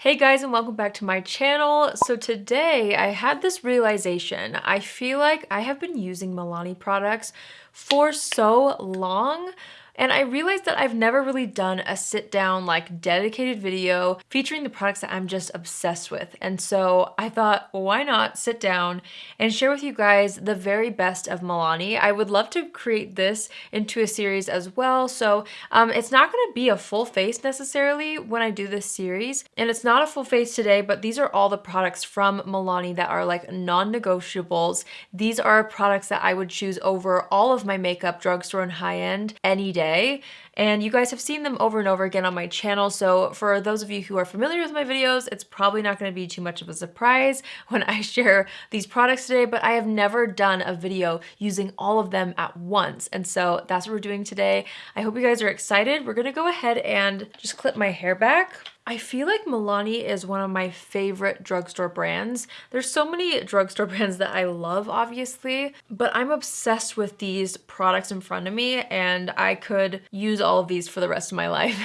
Hey guys and welcome back to my channel. So today I had this realization. I feel like I have been using Milani products for so long and I realized that I've never really done a sit down like dedicated video featuring the products that I'm just obsessed with. And so I thought, why not sit down and share with you guys the very best of Milani. I would love to create this into a series as well. So um, it's not gonna be a full face necessarily when I do this series. And it's not a full face today, but these are all the products from Milani that are like non-negotiables. These are products that I would choose over all of my makeup, drugstore and high-end any day today and you guys have seen them over and over again on my channel so for those of you who are familiar with my videos it's probably not going to be too much of a surprise when I share these products today but I have never done a video using all of them at once and so that's what we're doing today. I hope you guys are excited. We're going to go ahead and just clip my hair back I feel like Milani is one of my favorite drugstore brands. There's so many drugstore brands that I love, obviously, but I'm obsessed with these products in front of me and I could use all of these for the rest of my life.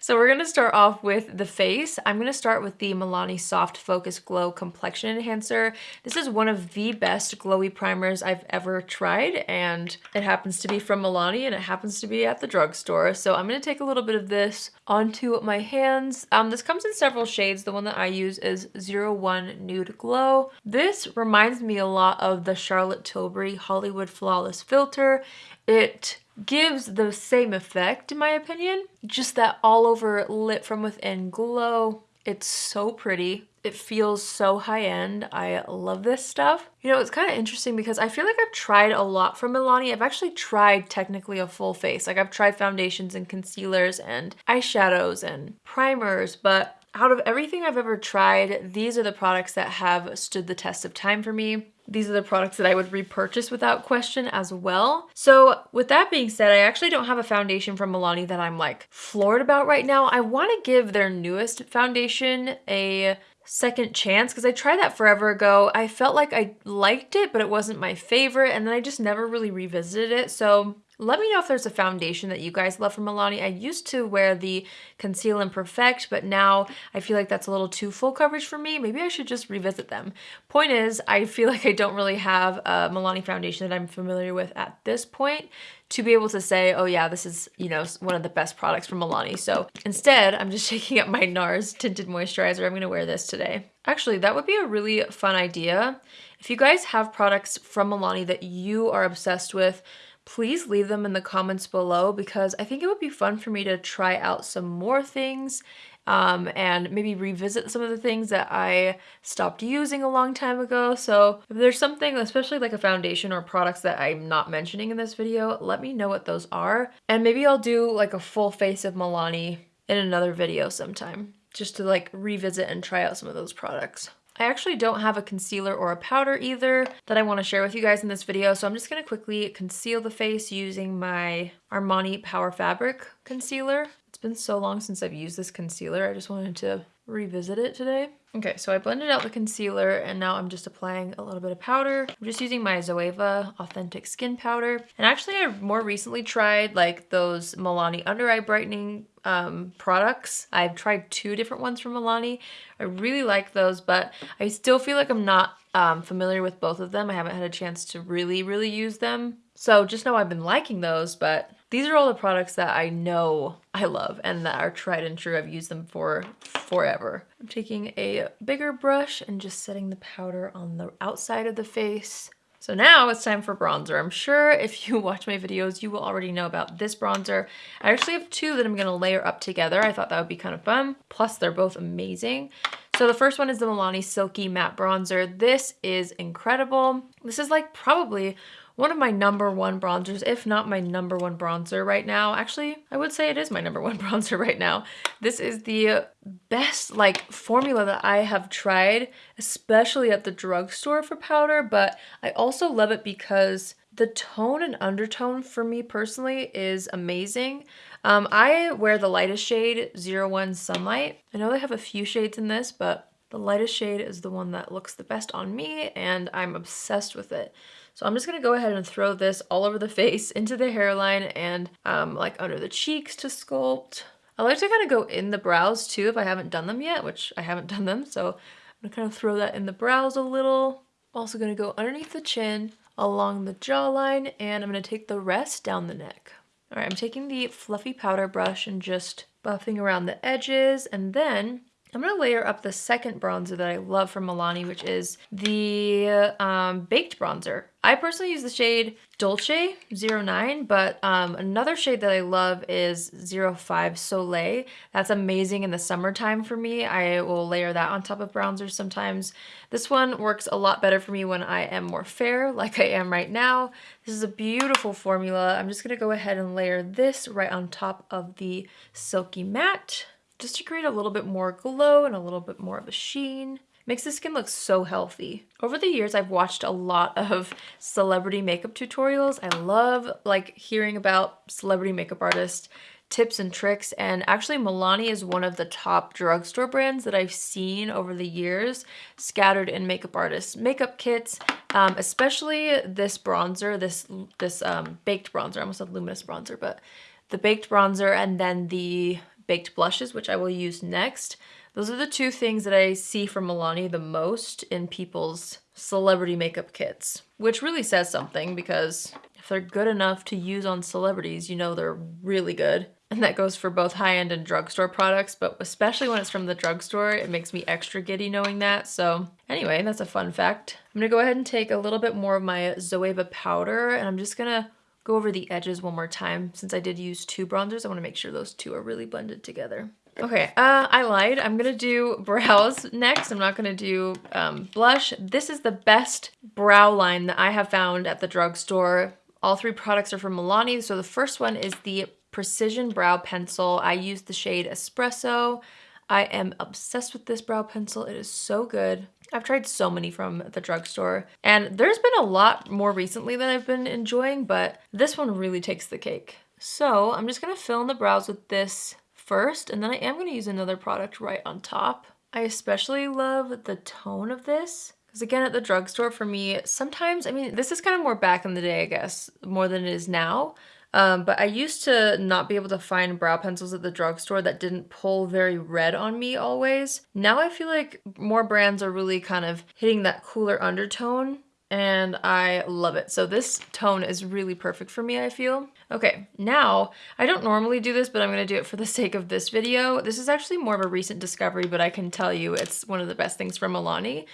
so we're gonna start off with the face. I'm gonna start with the Milani Soft Focus Glow Complexion Enhancer. This is one of the best glowy primers I've ever tried and it happens to be from Milani and it happens to be at the drugstore. So I'm gonna take a little bit of this onto my hands um, this comes in several shades. The one that I use is 01 Nude Glow. This reminds me a lot of the Charlotte Tilbury Hollywood Flawless Filter. It gives the same effect in my opinion, just that all over lit from within glow. It's so pretty. It feels so high-end. I love this stuff. You know, it's kind of interesting because I feel like I've tried a lot from Milani. I've actually tried technically a full face. Like I've tried foundations and concealers and eyeshadows and primers, but out of everything I've ever tried, these are the products that have stood the test of time for me. These are the products that I would repurchase without question as well. So with that being said, I actually don't have a foundation from Milani that I'm like floored about right now. I want to give their newest foundation a second chance because I tried that forever ago. I felt like I liked it, but it wasn't my favorite. And then I just never really revisited it. So let me know if there's a foundation that you guys love from Milani. I used to wear the Conceal and Perfect, but now I feel like that's a little too full coverage for me. Maybe I should just revisit them. Point is, I feel like I don't really have a Milani foundation that I'm familiar with at this point to be able to say, oh yeah, this is, you know, one of the best products from Milani. So instead, I'm just shaking up my NARS Tinted Moisturizer. I'm gonna wear this today. Actually, that would be a really fun idea. If you guys have products from Milani that you are obsessed with, please leave them in the comments below because I think it would be fun for me to try out some more things um, and maybe revisit some of the things that I stopped using a long time ago. So if there's something, especially like a foundation or products that I'm not mentioning in this video, let me know what those are. And maybe I'll do like a full face of Milani in another video sometime just to like revisit and try out some of those products. I actually don't have a concealer or a powder either that I want to share with you guys in this video, so I'm just going to quickly conceal the face using my Armani Power Fabric Concealer. It's been so long since I've used this concealer, I just wanted to revisit it today. Okay, so I blended out the concealer and now I'm just applying a little bit of powder. I'm just using my Zoeva Authentic Skin Powder. And actually I more recently tried like those Milani under eye brightening um, products. I've tried two different ones from Milani. I really like those, but I still feel like I'm not um, familiar with both of them. I haven't had a chance to really, really use them. So just know I've been liking those, but these are all the products that I know I love and that are tried and true. I've used them for forever. I'm taking a bigger brush and just setting the powder on the outside of the face. So now it's time for bronzer. I'm sure if you watch my videos, you will already know about this bronzer. I actually have two that I'm gonna layer up together. I thought that would be kind of fun. Plus they're both amazing. So the first one is the Milani Silky Matte Bronzer. This is incredible. This is like probably one of my number one bronzers, if not my number one bronzer right now. Actually, I would say it is my number one bronzer right now. This is the best like formula that I have tried, especially at the drugstore for powder, but I also love it because the tone and undertone for me personally is amazing. Um, I wear the lightest shade, 01 Sunlight. I know they have a few shades in this, but the lightest shade is the one that looks the best on me and I'm obsessed with it. So I'm just gonna go ahead and throw this all over the face, into the hairline, and um, like under the cheeks to sculpt. I like to kind of go in the brows too if I haven't done them yet, which I haven't done them. So I'm gonna kind of throw that in the brows a little. I'm also gonna go underneath the chin, along the jawline, and I'm gonna take the rest down the neck. All right, I'm taking the fluffy powder brush and just buffing around the edges, and then I'm to layer up the second bronzer that I love from Milani, which is the um, Baked Bronzer. I personally use the shade Dolce 09, but um, another shade that I love is 05 Soleil. That's amazing in the summertime for me. I will layer that on top of bronzers sometimes. This one works a lot better for me when I am more fair, like I am right now. This is a beautiful formula. I'm just to go ahead and layer this right on top of the Silky Matte just to create a little bit more glow and a little bit more of a sheen. Makes the skin look so healthy. Over the years, I've watched a lot of celebrity makeup tutorials. I love like hearing about celebrity makeup artists tips and tricks and actually Milani is one of the top drugstore brands that I've seen over the years scattered in makeup artists makeup kits um, especially this bronzer this this um, baked bronzer I almost said luminous bronzer but the baked bronzer and then the baked blushes, which I will use next. Those are the two things that I see from Milani the most in people's celebrity makeup kits, which really says something because if they're good enough to use on celebrities, you know they're really good. And that goes for both high-end and drugstore products, but especially when it's from the drugstore, it makes me extra giddy knowing that. So anyway, that's a fun fact. I'm gonna go ahead and take a little bit more of my Zoeva powder and I'm just gonna go over the edges one more time. Since I did use two bronzers, I want to make sure those two are really blended together. Okay, uh, I lied. I'm gonna do brows next. I'm not gonna do um, blush. This is the best brow line that I have found at the drugstore. All three products are from Milani. So the first one is the Precision Brow Pencil. I use the shade Espresso. I am obsessed with this brow pencil. It is so good. I've tried so many from the drugstore and there's been a lot more recently that I've been enjoying, but this one really takes the cake. So I'm just gonna fill in the brows with this first and then I am gonna use another product right on top. I especially love the tone of this because again at the drugstore for me, sometimes, I mean, this is kind of more back in the day, I guess, more than it is now. Um, but I used to not be able to find brow pencils at the drugstore that didn't pull very red on me always. Now I feel like more brands are really kind of hitting that cooler undertone and I love it. So this tone is really perfect for me, I feel. Okay, now, I don't normally do this, but I'm gonna do it for the sake of this video. This is actually more of a recent discovery, but I can tell you it's one of the best things from Milani.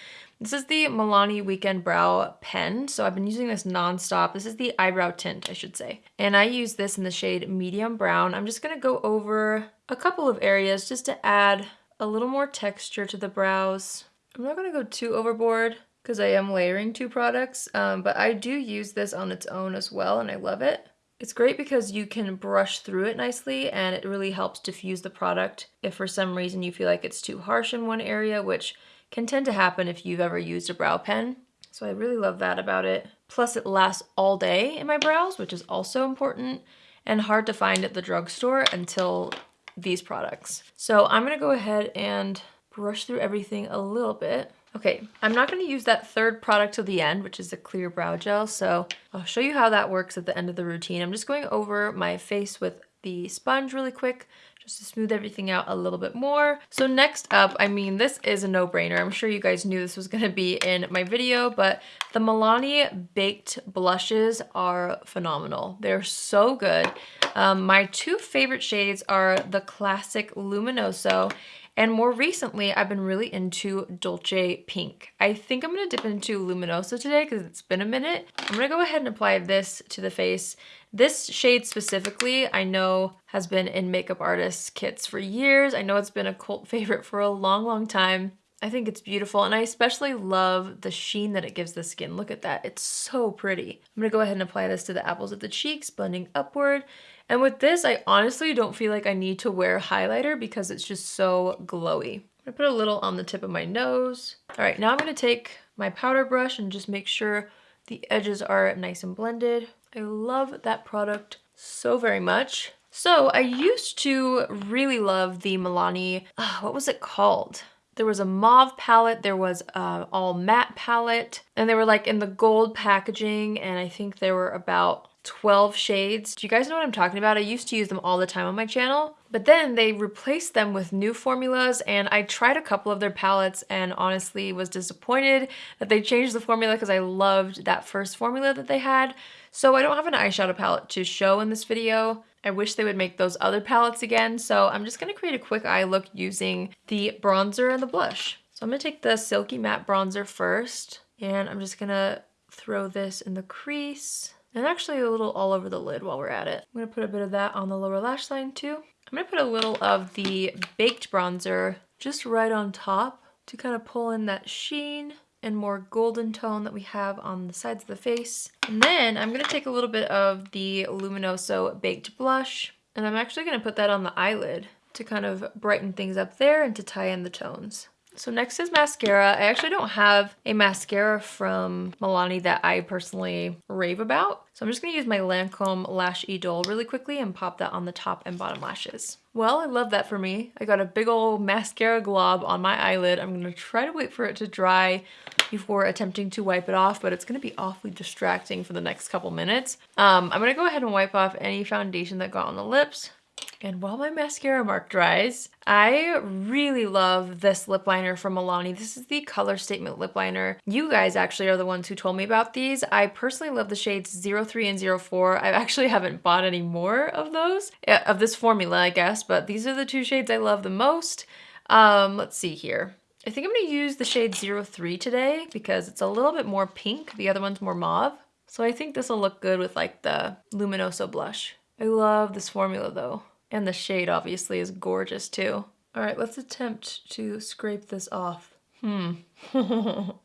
This is the Milani Weekend Brow Pen. So I've been using this nonstop. This is the eyebrow tint, I should say. And I use this in the shade medium brown. I'm just gonna go over a couple of areas just to add a little more texture to the brows. I'm not gonna go too overboard because I am layering two products, um, but I do use this on its own as well and I love it. It's great because you can brush through it nicely and it really helps diffuse the product if for some reason you feel like it's too harsh in one area, which can tend to happen if you've ever used a brow pen. So I really love that about it. Plus it lasts all day in my brows, which is also important and hard to find at the drugstore until these products. So I'm gonna go ahead and brush through everything a little bit. Okay, I'm not gonna use that third product till the end, which is the clear brow gel. So I'll show you how that works at the end of the routine. I'm just going over my face with the sponge really quick just to smooth everything out a little bit more. So next up, I mean, this is a no-brainer. I'm sure you guys knew this was gonna be in my video, but the Milani Baked Blushes are phenomenal. They're so good. Um, my two favorite shades are the classic Luminoso and more recently, I've been really into Dolce Pink. I think I'm gonna dip into Luminoso today because it's been a minute. I'm gonna go ahead and apply this to the face. This shade specifically, I know has been in makeup artists kits for years. I know it's been a cult favorite for a long, long time. I think it's beautiful and I especially love the sheen that it gives the skin. Look at that, it's so pretty. I'm gonna go ahead and apply this to the apples of the cheeks, blending upward. And with this, I honestly don't feel like I need to wear highlighter because it's just so glowy. I'm gonna put a little on the tip of my nose. All right, now I'm gonna take my powder brush and just make sure the edges are nice and blended. I love that product so very much. So I used to really love the Milani, uh, what was it called? There was a mauve palette, there was all matte palette, and they were like in the gold packaging, and I think they were about 12 shades. Do you guys know what I'm talking about? I used to use them all the time on my channel, but then they replaced them with new formulas and I tried a couple of their palettes and honestly was disappointed that they changed the formula because I loved that first formula that they had. So I don't have an eyeshadow palette to show in this video. I wish they would make those other palettes again. So I'm just gonna create a quick eye look using the bronzer and the blush. So I'm gonna take the Silky Matte Bronzer first and I'm just gonna throw this in the crease and actually a little all over the lid while we're at it. I'm gonna put a bit of that on the lower lash line too. I'm gonna put a little of the Baked Bronzer just right on top to kind of pull in that sheen and more golden tone that we have on the sides of the face. And then I'm gonna take a little bit of the Luminoso Baked Blush and I'm actually gonna put that on the eyelid to kind of brighten things up there and to tie in the tones. So next is mascara. I actually don't have a mascara from Milani that I personally rave about. So I'm just gonna use my Lancome Lash Idole really quickly and pop that on the top and bottom lashes. Well, I love that for me. I got a big old mascara glob on my eyelid. I'm gonna try to wait for it to dry before attempting to wipe it off, but it's gonna be awfully distracting for the next couple minutes. Um, I'm gonna go ahead and wipe off any foundation that got on the lips. And while my mascara mark dries, I really love this lip liner from Milani. This is the Color Statement lip liner. You guys actually are the ones who told me about these. I personally love the shades 03 and 04. I actually haven't bought any more of those, of this formula, I guess, but these are the two shades I love the most. Um, let's see here. I think I'm gonna use the shade 03 today because it's a little bit more pink. The other one's more mauve. So I think this will look good with like the Luminoso blush. I love this formula though. And the shade obviously is gorgeous too. All right, let's attempt to scrape this off. Hmm. oh,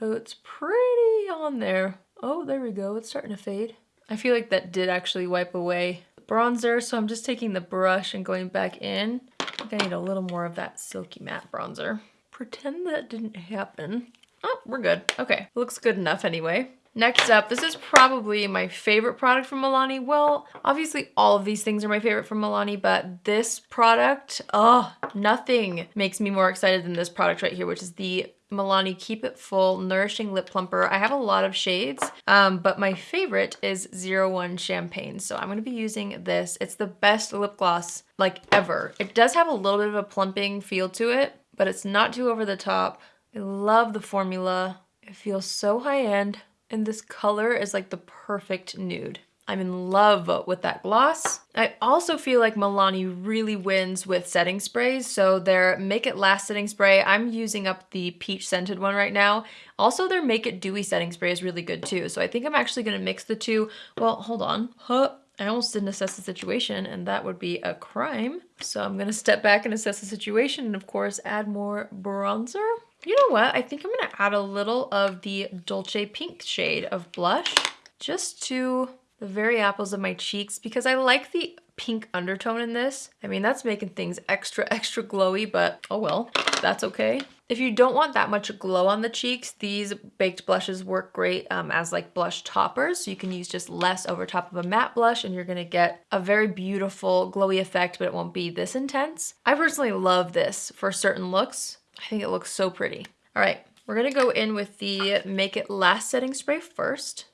it's pretty on there. Oh, there we go. It's starting to fade. I feel like that did actually wipe away the bronzer, so I'm just taking the brush and going back in. I think I need a little more of that silky matte bronzer. Pretend that didn't happen. Oh, we're good. Okay, looks good enough anyway. Next up, this is probably my favorite product from Milani. Well, obviously all of these things are my favorite from Milani, but this product, oh, nothing makes me more excited than this product right here, which is the Milani Keep It Full Nourishing Lip Plumper. I have a lot of shades, um, but my favorite is 01 Champagne. So I'm gonna be using this. It's the best lip gloss like ever. It does have a little bit of a plumping feel to it, but it's not too over the top. I love the formula. It feels so high end. And this color is like the perfect nude. I'm in love with that gloss. I also feel like Milani really wins with setting sprays. So their Make It Last setting spray, I'm using up the peach scented one right now. Also their Make It Dewy setting spray is really good too. So I think I'm actually gonna mix the two. Well, hold on. Huh. I almost didn't assess the situation and that would be a crime. So I'm gonna step back and assess the situation and of course add more bronzer. You know what? I think I'm gonna add a little of the Dolce Pink shade of blush just to the very apples of my cheeks because I like the pink undertone in this. I mean, that's making things extra, extra glowy, but oh well, that's okay. If you don't want that much glow on the cheeks, these baked blushes work great um, as like blush toppers. So you can use just less over top of a matte blush and you're gonna get a very beautiful glowy effect, but it won't be this intense. I personally love this for certain looks. I think it looks so pretty. All right, we're gonna go in with the Make It Last setting spray first.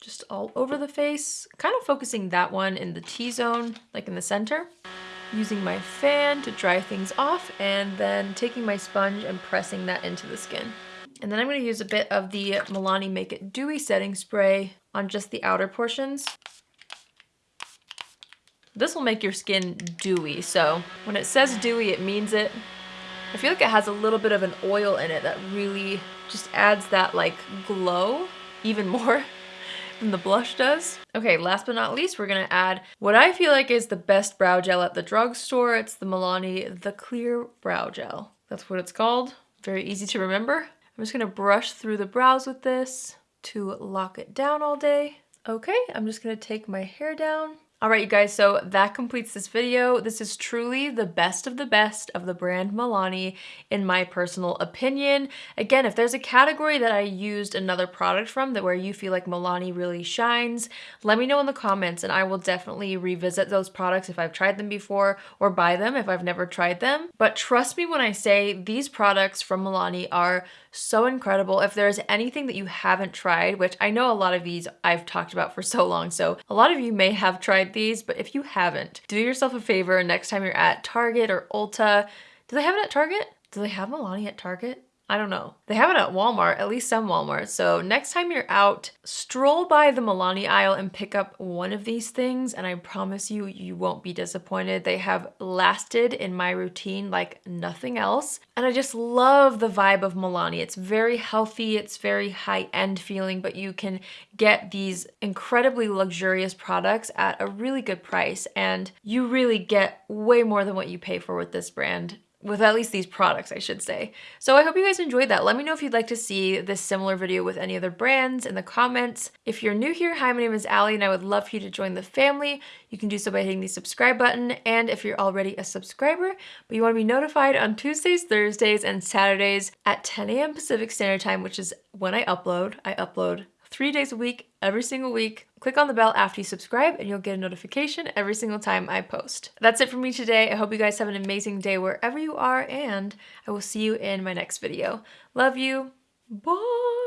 Just all over the face, kind of focusing that one in the T-zone, like in the center. Using my fan to dry things off and then taking my sponge and pressing that into the skin. And then I'm gonna use a bit of the Milani Make It Dewy setting spray on just the outer portions. This will make your skin dewy, so when it says dewy, it means it. I feel like it has a little bit of an oil in it that really just adds that like glow even more than the blush does. Okay, last but not least, we're gonna add what I feel like is the best brow gel at the drugstore. It's the Milani The Clear Brow Gel. That's what it's called. Very easy to remember. I'm just gonna brush through the brows with this to lock it down all day. Okay, I'm just gonna take my hair down All right, you guys, so that completes this video. This is truly the best of the best of the brand Milani, in my personal opinion. Again, if there's a category that I used another product from that where you feel like Milani really shines, let me know in the comments and I will definitely revisit those products if I've tried them before or buy them if I've never tried them. But trust me when I say these products from Milani are so incredible. If there's anything that you haven't tried, which I know a lot of these I've talked about for so long, so a lot of you may have tried these, but if you haven't, do yourself a favor next time you're at Target or Ulta. Do they have it at Target? Do they have Milani at Target? I don't know. They have it at Walmart, at least some Walmart. So next time you're out, stroll by the Milani aisle and pick up one of these things and I promise you, you won't be disappointed. They have lasted in my routine like nothing else. And I just love the vibe of Milani. It's very healthy, it's very high-end feeling, but you can get these incredibly luxurious products at a really good price and you really get way more than what you pay for with this brand with at least these products, I should say. So I hope you guys enjoyed that. Let me know if you'd like to see this similar video with any other brands in the comments. If you're new here, hi, my name is Allie and I would love for you to join the family. You can do so by hitting the subscribe button. And if you're already a subscriber, but you want to be notified on Tuesdays, Thursdays, and Saturdays at 10 a.m. Pacific Standard Time, which is when I upload. I upload three days a week, every single week. Click on the bell after you subscribe and you'll get a notification every single time I post. That's it for me today. I hope you guys have an amazing day wherever you are and I will see you in my next video. Love you. Bye.